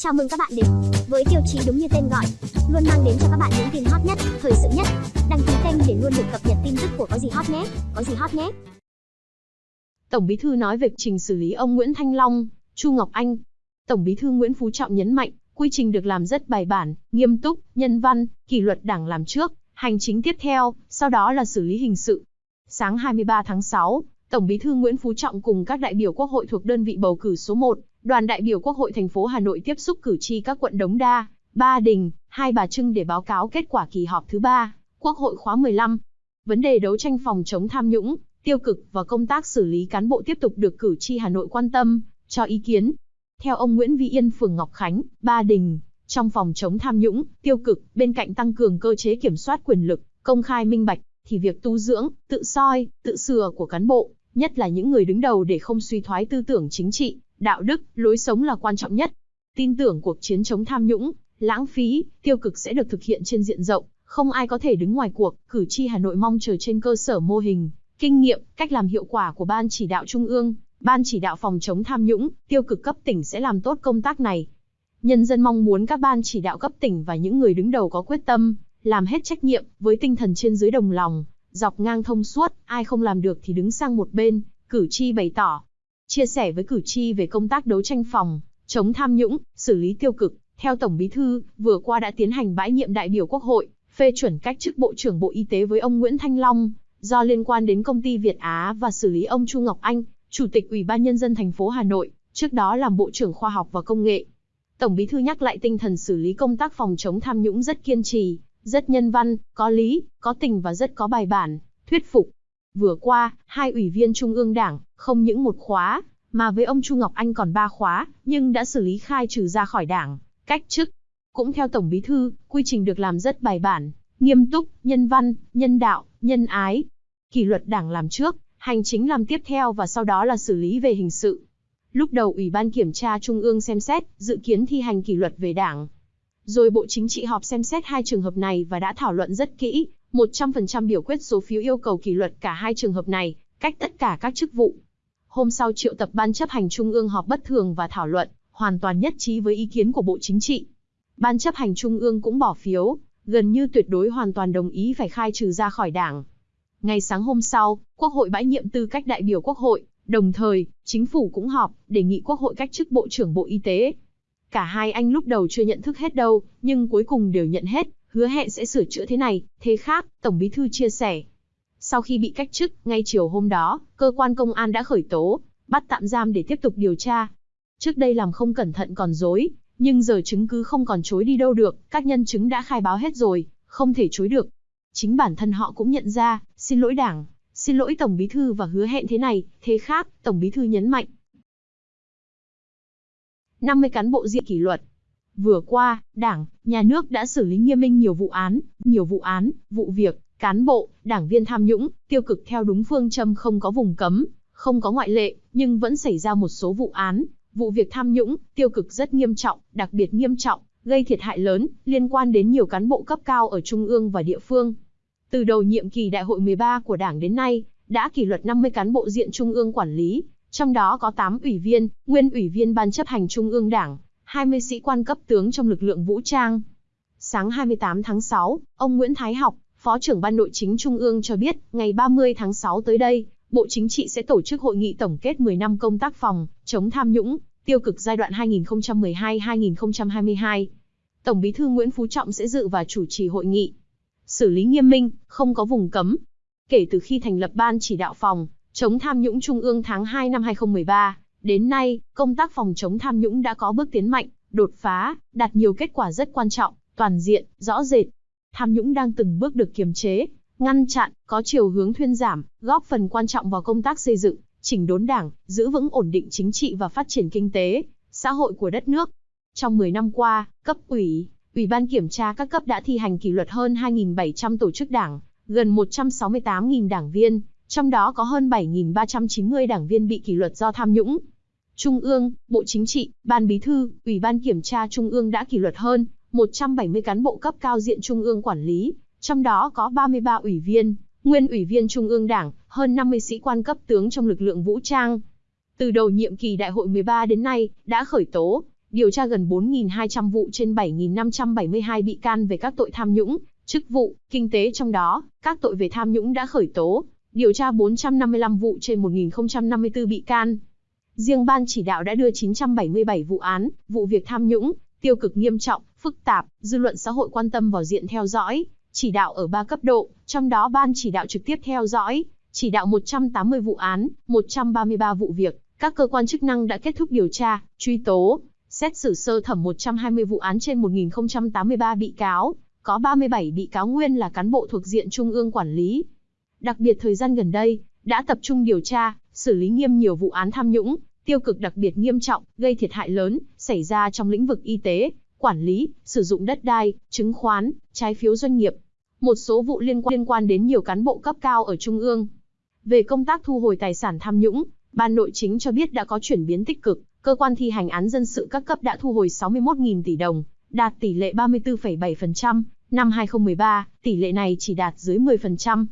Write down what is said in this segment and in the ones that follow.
Chào mừng các bạn đến với tiêu chí đúng như tên gọi, luôn mang đến cho các bạn những tin hot nhất, thời sự nhất. Đăng ký kênh để luôn được cập nhật tin tức của có gì hot nhé, có gì hot nhé. Tổng Bí thư nói về trình xử lý ông Nguyễn Thanh Long, Chu Ngọc Anh. Tổng Bí thư Nguyễn Phú Trọng nhấn mạnh, quy trình được làm rất bài bản, nghiêm túc, nhân văn, kỷ luật Đảng làm trước, hành chính tiếp theo, sau đó là xử lý hình sự. Sáng 23 tháng 6, Tổng Bí thư Nguyễn Phú Trọng cùng các đại biểu Quốc hội thuộc đơn vị bầu cử số 1, đoàn đại biểu Quốc hội thành phố Hà Nội tiếp xúc cử tri các quận Đống Đa, Ba Đình, Hai Bà Trưng để báo cáo kết quả kỳ họp thứ 3, Quốc hội khóa 15. Vấn đề đấu tranh phòng chống tham nhũng, tiêu cực và công tác xử lý cán bộ tiếp tục được cử tri Hà Nội quan tâm, cho ý kiến. Theo ông Nguyễn Vi Yên phường Ngọc Khánh, Ba Đình, trong phòng chống tham nhũng, tiêu cực, bên cạnh tăng cường cơ chế kiểm soát quyền lực, công khai minh bạch, thì việc tu dưỡng, tự soi, tự sửa của cán bộ, nhất là những người đứng đầu để không suy thoái tư tưởng chính trị, đạo đức, lối sống là quan trọng nhất. Tin tưởng cuộc chiến chống tham nhũng, lãng phí, tiêu cực sẽ được thực hiện trên diện rộng, không ai có thể đứng ngoài cuộc, cử tri Hà Nội mong chờ trên cơ sở mô hình, kinh nghiệm, cách làm hiệu quả của Ban chỉ đạo Trung ương, Ban chỉ đạo phòng chống tham nhũng, tiêu cực cấp tỉnh sẽ làm tốt công tác này. Nhân dân mong muốn các ban chỉ đạo cấp tỉnh và những người đứng đầu có quyết tâm, làm hết trách nhiệm, với tinh thần trên dưới đồng lòng, dọc ngang thông suốt, ai không làm được thì đứng sang một bên, cử tri bày tỏ. Chia sẻ với cử tri về công tác đấu tranh phòng, chống tham nhũng, xử lý tiêu cực, theo Tổng Bí thư, vừa qua đã tiến hành bãi nhiệm đại biểu Quốc hội, phê chuẩn cách chức Bộ trưởng Bộ Y tế với ông Nguyễn Thanh Long, do liên quan đến công ty Việt Á và xử lý ông Chu Ngọc Anh, Chủ tịch Ủy ban Nhân dân thành phố Hà Nội, trước đó làm Bộ trưởng Khoa học và Công nghệ. Tổng Bí thư nhắc lại tinh thần xử lý công tác phòng chống tham nhũng rất kiên trì, rất nhân văn, có lý, có tình và rất có bài bản, thuyết phục. Vừa qua, hai ủy viên Trung ương Đảng, không những một khóa, mà với ông Chu Ngọc Anh còn ba khóa, nhưng đã xử lý khai trừ ra khỏi Đảng, cách chức. Cũng theo Tổng Bí thư, quy trình được làm rất bài bản, nghiêm túc, nhân văn, nhân đạo, nhân ái. Kỷ luật Đảng làm trước, hành chính làm tiếp theo và sau đó là xử lý về hình sự. Lúc đầu Ủy ban Kiểm tra Trung ương xem xét, dự kiến thi hành kỷ luật về Đảng, rồi Bộ Chính trị họp xem xét hai trường hợp này và đã thảo luận rất kỹ, 100% biểu quyết số phiếu yêu cầu kỷ luật cả hai trường hợp này, cách tất cả các chức vụ. Hôm sau triệu tập Ban chấp hành Trung ương họp bất thường và thảo luận, hoàn toàn nhất trí với ý kiến của Bộ Chính trị. Ban chấp hành Trung ương cũng bỏ phiếu, gần như tuyệt đối hoàn toàn đồng ý phải khai trừ ra khỏi đảng. Ngày sáng hôm sau, Quốc hội bãi nhiệm tư cách đại biểu Quốc hội, đồng thời, chính phủ cũng họp, đề nghị Quốc hội cách chức Bộ trưởng Bộ Y tế. Cả hai anh lúc đầu chưa nhận thức hết đâu, nhưng cuối cùng đều nhận hết, hứa hẹn sẽ sửa chữa thế này, thế khác, Tổng Bí Thư chia sẻ. Sau khi bị cách chức, ngay chiều hôm đó, cơ quan công an đã khởi tố, bắt tạm giam để tiếp tục điều tra. Trước đây làm không cẩn thận còn dối, nhưng giờ chứng cứ không còn chối đi đâu được, các nhân chứng đã khai báo hết rồi, không thể chối được. Chính bản thân họ cũng nhận ra, xin lỗi đảng, xin lỗi Tổng Bí Thư và hứa hẹn thế này, thế khác, Tổng Bí Thư nhấn mạnh. 50 cán bộ diện kỷ luật. Vừa qua, Đảng, Nhà nước đã xử lý nghiêm minh nhiều vụ án, nhiều vụ án, vụ việc, cán bộ, đảng viên tham nhũng, tiêu cực theo đúng phương châm không có vùng cấm, không có ngoại lệ, nhưng vẫn xảy ra một số vụ án, vụ việc tham nhũng, tiêu cực rất nghiêm trọng, đặc biệt nghiêm trọng, gây thiệt hại lớn, liên quan đến nhiều cán bộ cấp cao ở trung ương và địa phương. Từ đầu nhiệm kỳ đại hội 13 của Đảng đến nay, đã kỷ luật 50 cán bộ diện trung ương quản lý, trong đó có 8 ủy viên, nguyên ủy viên Ban chấp hành Trung ương Đảng, 20 sĩ quan cấp tướng trong lực lượng vũ trang. Sáng 28 tháng 6, ông Nguyễn Thái Học, Phó trưởng Ban Nội chính Trung ương cho biết, ngày 30 tháng 6 tới đây, Bộ Chính trị sẽ tổ chức hội nghị tổng kết 10 năm công tác phòng, chống tham nhũng, tiêu cực giai đoạn 2012-2022. Tổng Bí thư Nguyễn Phú Trọng sẽ dự và chủ trì hội nghị. Xử lý nghiêm minh, không có vùng cấm. Kể từ khi thành lập Ban chỉ đạo phòng, chống tham nhũng Trung ương tháng 2 năm 2013, đến nay, công tác phòng chống tham nhũng đã có bước tiến mạnh, đột phá, đạt nhiều kết quả rất quan trọng, toàn diện, rõ rệt. Tham nhũng đang từng bước được kiềm chế, ngăn chặn, có chiều hướng thuyên giảm, góp phần quan trọng vào công tác xây dựng, chỉnh đốn đảng, giữ vững ổn định chính trị và phát triển kinh tế, xã hội của đất nước. Trong 10 năm qua, cấp ủy, Ủy ban kiểm tra các cấp đã thi hành kỷ luật hơn 2.700 tổ chức đảng, gần 168.000 đảng viên, trong đó có hơn 7.390 đảng viên bị kỷ luật do tham nhũng. Trung ương, Bộ Chính trị, Ban Bí thư, Ủy ban Kiểm tra Trung ương đã kỷ luật hơn 170 cán bộ cấp cao diện Trung ương quản lý, trong đó có 33 ủy viên, nguyên ủy viên Trung ương Đảng, hơn 50 sĩ quan cấp tướng trong lực lượng vũ trang. Từ đầu nhiệm kỳ đại hội 13 đến nay, đã khởi tố, điều tra gần 4.200 vụ trên 7.572 bị can về các tội tham nhũng, chức vụ, kinh tế trong đó, các tội về tham nhũng đã khởi tố, điều tra 455 vụ trên 1.054 bị can. Riêng ban chỉ đạo đã đưa 977 vụ án, vụ việc tham nhũng, tiêu cực nghiêm trọng, phức tạp, dư luận xã hội quan tâm vào diện theo dõi, chỉ đạo ở 3 cấp độ, trong đó ban chỉ đạo trực tiếp theo dõi, chỉ đạo 180 vụ án, 133 vụ việc, các cơ quan chức năng đã kết thúc điều tra, truy tố, xét xử sơ thẩm 120 vụ án trên 1083 bị cáo, có 37 bị cáo nguyên là cán bộ thuộc diện trung ương quản lý. Đặc biệt thời gian gần đây, đã tập trung điều tra, xử lý nghiêm nhiều vụ án tham nhũng, tiêu cực đặc biệt nghiêm trọng, gây thiệt hại lớn, xảy ra trong lĩnh vực y tế, quản lý, sử dụng đất đai, chứng khoán, trái phiếu doanh nghiệp. Một số vụ liên quan, liên quan đến nhiều cán bộ cấp cao ở Trung ương. Về công tác thu hồi tài sản tham nhũng, Ban Nội chính cho biết đã có chuyển biến tích cực, cơ quan thi hành án dân sự các cấp đã thu hồi 61.000 tỷ đồng, đạt tỷ lệ 34,7%, năm 2013, tỷ lệ này chỉ đạt dưới 10%.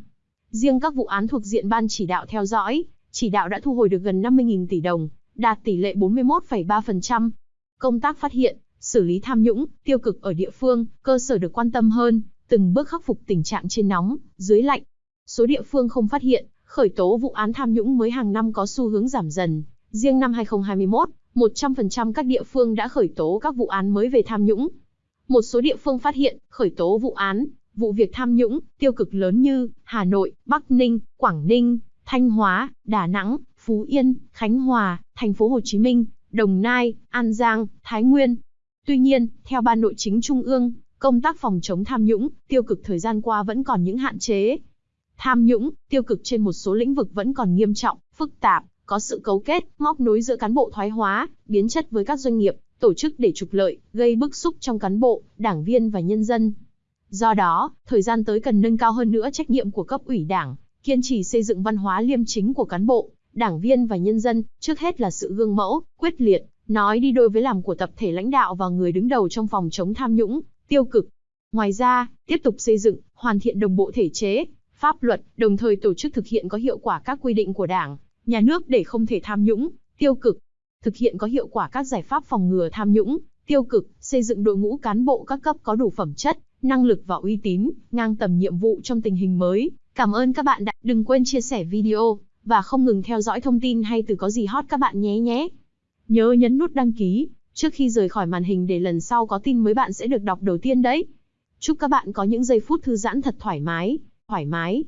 Riêng các vụ án thuộc diện ban chỉ đạo theo dõi, chỉ đạo đã thu hồi được gần 50.000 tỷ đồng, đạt tỷ lệ 41,3%. Công tác phát hiện, xử lý tham nhũng, tiêu cực ở địa phương, cơ sở được quan tâm hơn, từng bước khắc phục tình trạng trên nóng, dưới lạnh. Số địa phương không phát hiện, khởi tố vụ án tham nhũng mới hàng năm có xu hướng giảm dần. Riêng năm 2021, 100% các địa phương đã khởi tố các vụ án mới về tham nhũng. Một số địa phương phát hiện, khởi tố vụ án, vụ việc tham nhũng, tiêu cực lớn như Hà Nội, Bắc Ninh, Quảng Ninh, Thanh Hóa, Đà Nẵng, Phú Yên, Khánh Hòa, Thành phố Hồ Chí Minh, Đồng Nai, An Giang, Thái Nguyên. Tuy nhiên, theo Ban Nội chính Trung ương, công tác phòng chống tham nhũng, tiêu cực thời gian qua vẫn còn những hạn chế. Tham nhũng, tiêu cực trên một số lĩnh vực vẫn còn nghiêm trọng, phức tạp, có sự cấu kết, móc nối giữa cán bộ thoái hóa, biến chất với các doanh nghiệp, tổ chức để trục lợi, gây bức xúc trong cán bộ, đảng viên và nhân dân. Do đó, thời gian tới cần nâng cao hơn nữa trách nhiệm của cấp ủy đảng, kiên trì xây dựng văn hóa liêm chính của cán bộ, đảng viên và nhân dân, trước hết là sự gương mẫu, quyết liệt, nói đi đôi với làm của tập thể lãnh đạo và người đứng đầu trong phòng chống tham nhũng, tiêu cực. Ngoài ra, tiếp tục xây dựng, hoàn thiện đồng bộ thể chế, pháp luật, đồng thời tổ chức thực hiện có hiệu quả các quy định của Đảng, nhà nước để không thể tham nhũng, tiêu cực. Thực hiện có hiệu quả các giải pháp phòng ngừa tham nhũng, tiêu cực, xây dựng đội ngũ cán bộ các cấp có đủ phẩm chất, năng lực và uy tín, ngang tầm nhiệm vụ trong tình hình mới. Cảm ơn các bạn đã đừng quên chia sẻ video và không ngừng theo dõi thông tin hay từ có gì hot các bạn nhé nhé. Nhớ nhấn nút đăng ký trước khi rời khỏi màn hình để lần sau có tin mới bạn sẽ được đọc đầu tiên đấy. Chúc các bạn có những giây phút thư giãn thật thoải mái, thoải mái.